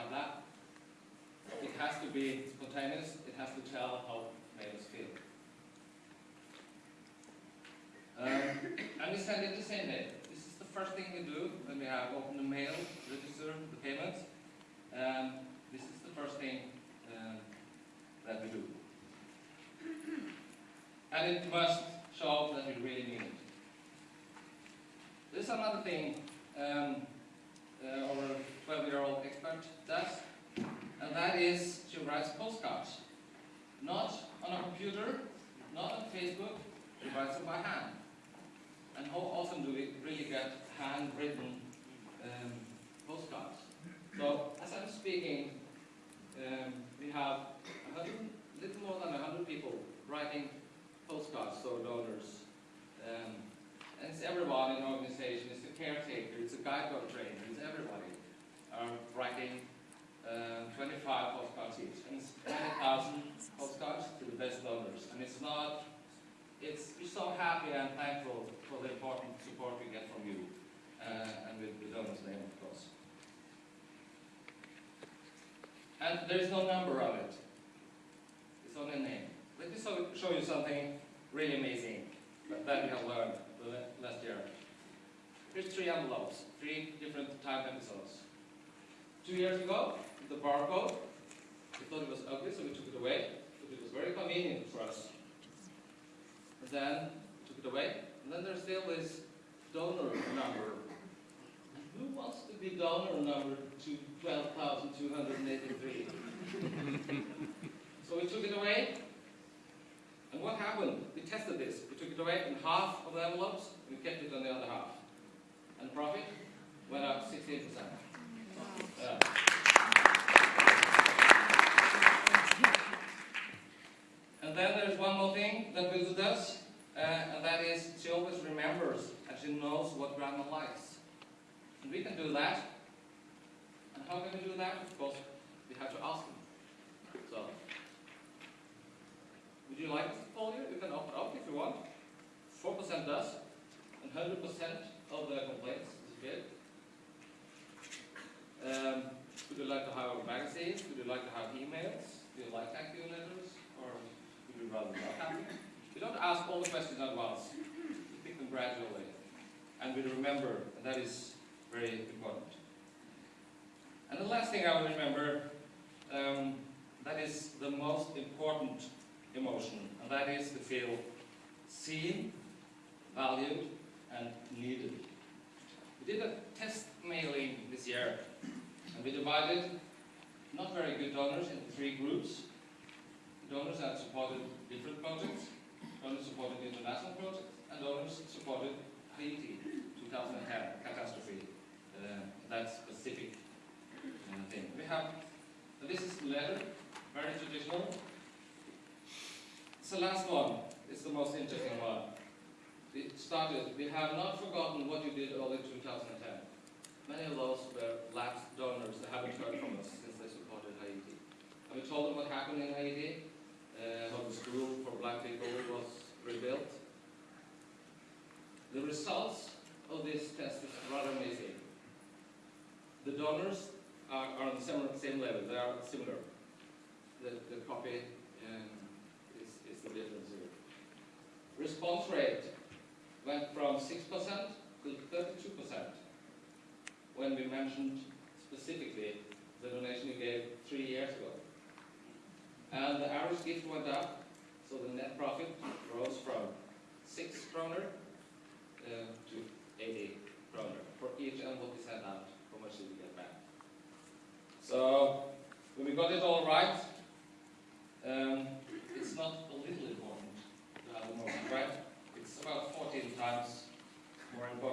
blah blah. It has to be spontaneous, it has to tell how mailers feel. Um, and we send it the same day. This is the first thing we do when we have opened the mail, register the payments. Um, this is the first thing um, that we do. And it must show that we really mean it. There's another thing um, uh, our 12-year-old expert does, and that is to write postcards. Not on a computer, not on Facebook, he writes them by hand. And how often do we really get handwritten um, postcards? So, as I'm speaking, um, we have a little more than 100 people writing postcards to donors. Um, and it's everyone in the organization, it's the caretaker, it's the guide dog trainer, it's everybody are writing uh, 25 postcards each. And it's 20,000 postcards to the best donors. And it's not, it's, we're so happy and thankful for the important support we get from you. Uh, and with the donor's name, of course. And there's no number of it. It's only a name. Let me so, show you something really amazing that, we have learned last year. Here's three envelopes, three different time episodes. Two years ago, the barcode, we thought it was ugly, so we took it away, but it was very convenient for us. And then, we took it away, and then there's still this donor number. Who wants to be donor number to 12,283? so we took it away, happened? We tested this. We took it away in half of the envelopes, and we kept it on the other half. And profit went up 16%. Yeah. And then there's one more thing that Wilda does, uh, and that is she always remembers and she knows what grandma likes. And we can do that. And how can we do that? Of course, we have to ask them. So, would you like this folio? You can open up if you want. 4% does, and 100% of the complaints disappeared. Um, would you like to have magazines? Would you like to have emails? Do you like thank you letters? Or would you rather not have them? We don't ask all the questions at once. We pick them gradually. And we remember, and that is very important. And the last thing I will remember, um, that is the most important emotion, and that is to feel seen, valued, and needed. We did a test mailing this year, and we divided not very good donors into three groups. Donors that supported different projects, donors supported international projects, and donors supported Haiti 2010 catastrophe, uh, that specific uh, thing. We have, this is the letter, very traditional, it's the last one. It's the most interesting one. It started, we have not forgotten what you did early 2010. Many of those were lapsed donors that haven't heard from us since they supported Haiti. And we told them what happened in Haiti, uh, how the school for black people was rebuilt. The results of this test is rather amazing. The donors are, are on the same, same level, they are similar. The, the copy um, is, is the difference here. Response rate went from 6% to 32% when we mentioned specifically the donation you gave three years ago. And the average gift went up, so the net profit rose from 6 kroner uh, to 80 kroner for each envelope we sent out. How much did we get back? So when we got it all right, um, it's not a little important to have a moment, right? It's about 14 times more important.